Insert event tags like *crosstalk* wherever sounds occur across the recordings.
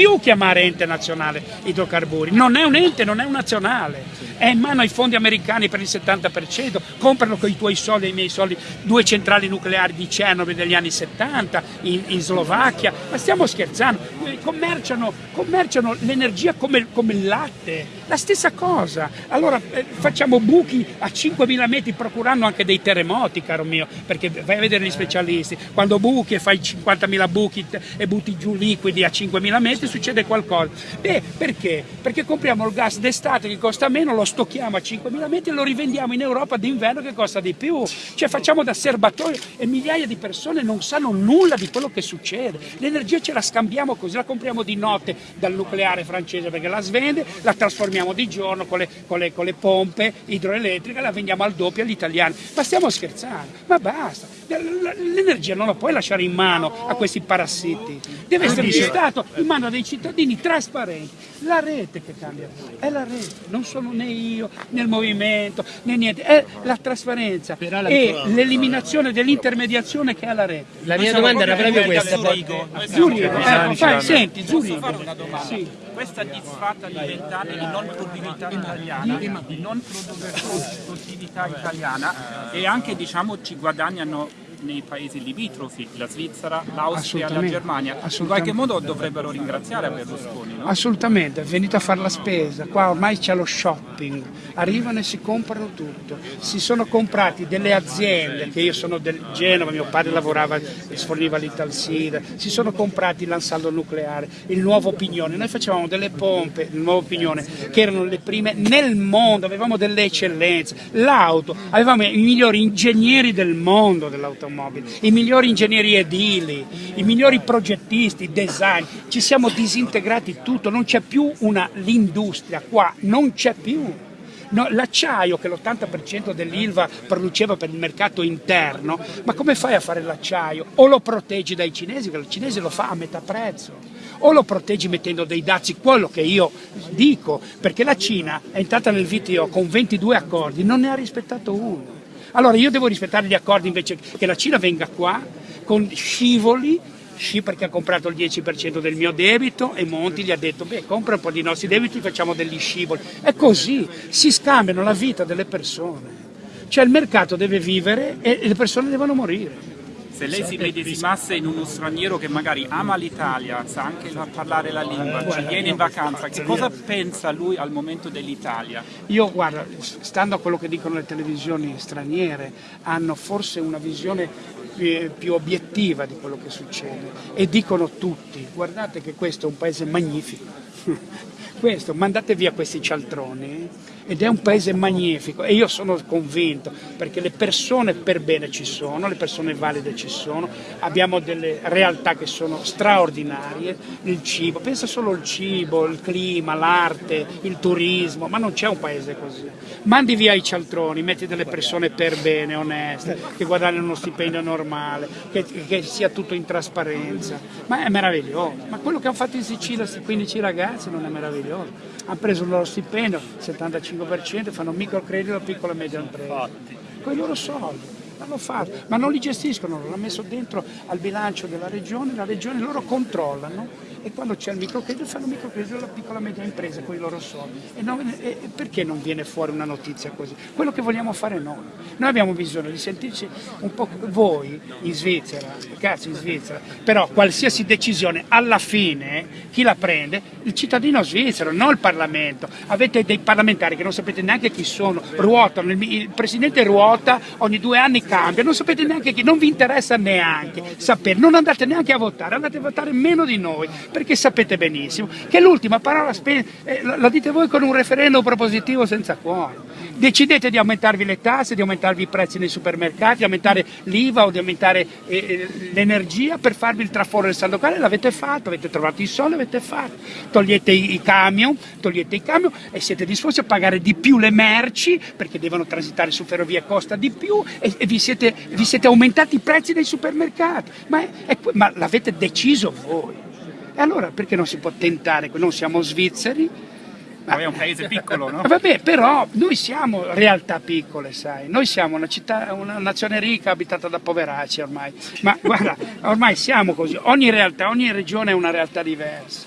più chiamare ente nazionale idrocarburi, non è un ente, non è un nazionale, è in mano ai fondi americani per il 70%, comprano con i tuoi soldi e i miei soldi. Due centrali nucleari di Chernobyl degli anni 70 in, in Slovacchia, ma stiamo scherzando, commerciano, commerciano l'energia come, come, il latte, la stessa cosa, allora eh, facciamo buchi a 5.000 metri procurando anche dei terremoti caro mio, perché vai a vedere gli specialisti, quando buchi e fai 50.000 buchi e butti giù liquidi a 5.000 metri succede qualcosa. Beh, perché? Perché compriamo il gas d'estate che costa meno, lo stocchiamo a 5.000 metri e lo rivendiamo in Europa d'inverno che costa di più. Cioè facciamo da serbatoio e migliaia di persone non sanno nulla di quello che succede. L'energia ce la scambiamo così, la compriamo di notte dal nucleare francese perché la svende, la trasformiamo di giorno con le, con le, con le pompe idroelettriche, la vendiamo al doppio agli italiani. Ma stiamo scherzando, ma basta. L'energia non la puoi lasciare in mano a questi parassiti, deve essere gestato in mano dei cittadini trasparenti. La rete che cambia, è la rete, non sono né io né il movimento né niente, è la trasparenza e l'eliminazione dell'intermediazione che ha la rete. La mia domanda era proprio questa. Zurigo, eh, fai, senti, Zurigo. Posso fare una domanda? Sì. Questa disfatta di vent'anni di non produttività italiana, di non produttività italiana e anche diciamo ci guadagnano nei paesi limitrofi, la Svizzera, l'Austria, la Germania, in qualche modo dovrebbero ringraziare Berlusconi. No? Assolutamente, è venuto a fare la spesa, qua ormai c'è lo shopping, arrivano e si comprano tutto, si sono comprati delle aziende, che io sono del Genova, mio padre lavorava e sforniva l'Italsida, si sono comprati l'ansaldo nucleare, il nuovo Pignone, noi facevamo delle pompe, il nuovo Pignone, che erano le prime nel mondo, avevamo delle eccellenze, l'auto, avevamo i migliori ingegneri del mondo dell'automobile, automobili, i migliori ingegneri edili, i migliori progettisti, design, ci siamo disintegrati tutto, non c'è più l'industria qua, non c'è più. No, l'acciaio che l'80% dell'ILVA produceva per il mercato interno, ma come fai a fare l'acciaio? O lo proteggi dai cinesi, perché il cinese lo fa a metà prezzo, o lo proteggi mettendo dei dazi, quello che io dico, perché la Cina è entrata nel VTO con 22 accordi, non ne ha rispettato uno. Allora io devo rispettare gli accordi invece che la Cina venga qua con scivoli Sci perché ha comprato il 10% del mio debito e Monti gli ha detto beh compra un po' di nostri debiti facciamo degli scivoli. È così, si scambiano la vita delle persone. Cioè il mercato deve vivere e le persone devono morire se lei si medesimasse in uno straniero che magari ama l'Italia, sa anche parlare la lingua, ci viene in vacanza, che cosa pensa lui al momento dell'Italia? Io guarda, stando a quello che dicono le televisioni straniere, hanno forse una visione più obiettiva di quello che succede. E dicono tutti, guardate che questo è un paese magnifico, *laughs* questo, mandate via questi cialtroni ed è un paese magnifico e io sono convinto perché le persone per bene ci sono, le persone valide ci sono, abbiamo delle realtà che sono straordinarie, il cibo, pensa solo al cibo, il clima, l'arte, il turismo, ma non c'è un paese così. Mandi via i cialtroni, metti delle persone per bene, oneste, che guadagnano uno stipendio normale, che, che sia tutto in trasparenza, ma è meraviglioso. Ma quello che hanno fatto in Sicilia questi 15 ragazzi non è meraviglioso? Hanno preso il loro stipendio, 75 5% fanno microcredito a piccola e media impresa. Con i loro soldi. L'hanno fatto, ma non li gestiscono, l'hanno messo dentro al bilancio della regione, la regione loro controllano e quando c'è il microcredito fanno microcredito alla piccola e media impresa con i loro soldi. E, non, e perché non viene fuori una notizia così? Quello che vogliamo fare noi. Noi abbiamo bisogno di sentirci un po' voi in Svizzera, cazzo in Svizzera, però qualsiasi decisione alla fine chi la prende? Il cittadino svizzero, non il Parlamento. Avete dei parlamentari che non sapete neanche chi sono, ruotano, il Presidente ruota, ogni due anni cambia, non sapete neanche chi, non vi interessa neanche sapere, non andate neanche a votare, andate a votare meno di noi, perché sapete benissimo che l'ultima parola eh, la dite voi con un referendum propositivo senza cuore. Decidete di aumentarvi le tasse, di aumentarvi i prezzi nei supermercati, di aumentare l'IVA o di aumentare eh, eh l'energia per farvi il traforo del saldo locale, l'avete fatto, avete trovato i soldi, l'avete fatto. Togliete i camion, togliete i camion e siete disposti a pagare di più le merci perché devono transitare su ferrovie costa di più e, e vi, siete, vi, siete, aumentati i prezzi dei supermercati. Ma, ma l'avete deciso voi. E allora perché non si può tentare? Non siamo svizzeri. Ma è un paese piccolo, no? *laughs* Vabbè, però noi siamo realtà piccole, sai. Noi siamo una città, una nazione ricca abitata da poveracci ormai. Ma *laughs* guarda, ormai siamo così. Ogni realtà, ogni regione è una realtà diversa.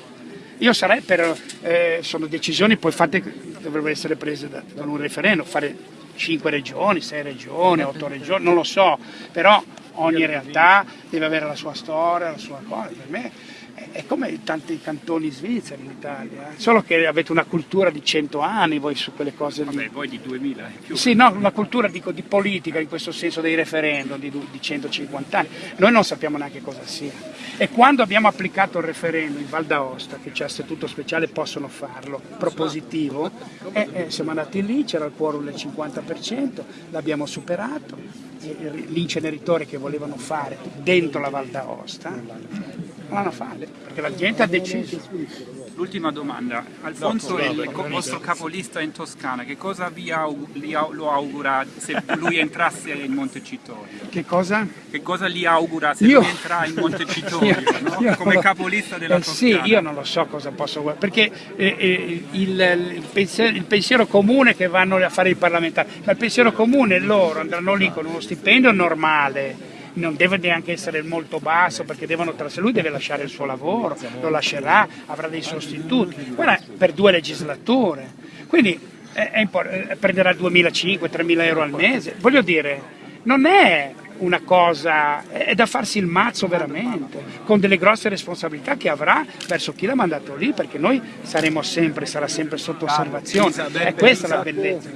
io sarei per, eh, sono decisioni poi fatte, dovrebbero essere prese da, con un referendum, fare 5 regioni, 6 regioni, 8 regioni, non lo so, però ogni realtà deve avere la sua storia, la sua cosa, per me è come tanti cantoni svizzeri in Italia, eh. solo che avete una cultura di 100 anni voi su quelle cose lì. Vabbè, voi di 2000 più. Sì, no, una cultura dico, di politica in questo senso dei referendum di, di 150 anni, noi non sappiamo neanche cosa sia. E quando abbiamo applicato il referendum in Val d'Aosta, che c'è statuto speciale, possono farlo, propositivo, e, e siamo andati lì, c'era il quorum del 50%, l'abbiamo superato, l'inceneritore che volevano fare dentro la Val d'Aosta non fare, perché la gente ha deciso. L'ultima domanda, Alfonso è il vostro capolista in Toscana, che cosa vi aug lo augura se lui entrasse in Montecitorio? Che cosa? Che cosa gli augura se io? lui entra in Montecitorio, *laughs* io, no? io come capolista della eh, Toscana? Sì, io non lo so cosa posso guardare, perché eh, eh, il, il, pensiero, il, pensiero, comune che vanno a fare i parlamentari, ma il pensiero comune loro andranno lì con uno stipendio normale, non deve neanche essere molto basso perché devono lui deve lasciare il suo lavoro, lo lascerà, avrà dei sostituti, guarda per due legislature, quindi è, è eh, prenderà 2.500-3.000 euro al mese, voglio dire, non è una cosa, è da farsi il mazzo veramente, con delle grosse responsabilità che avrà verso chi l'ha mandato lì, perché noi saremo sempre, sarà sempre sotto osservazione, è questa la bellezza.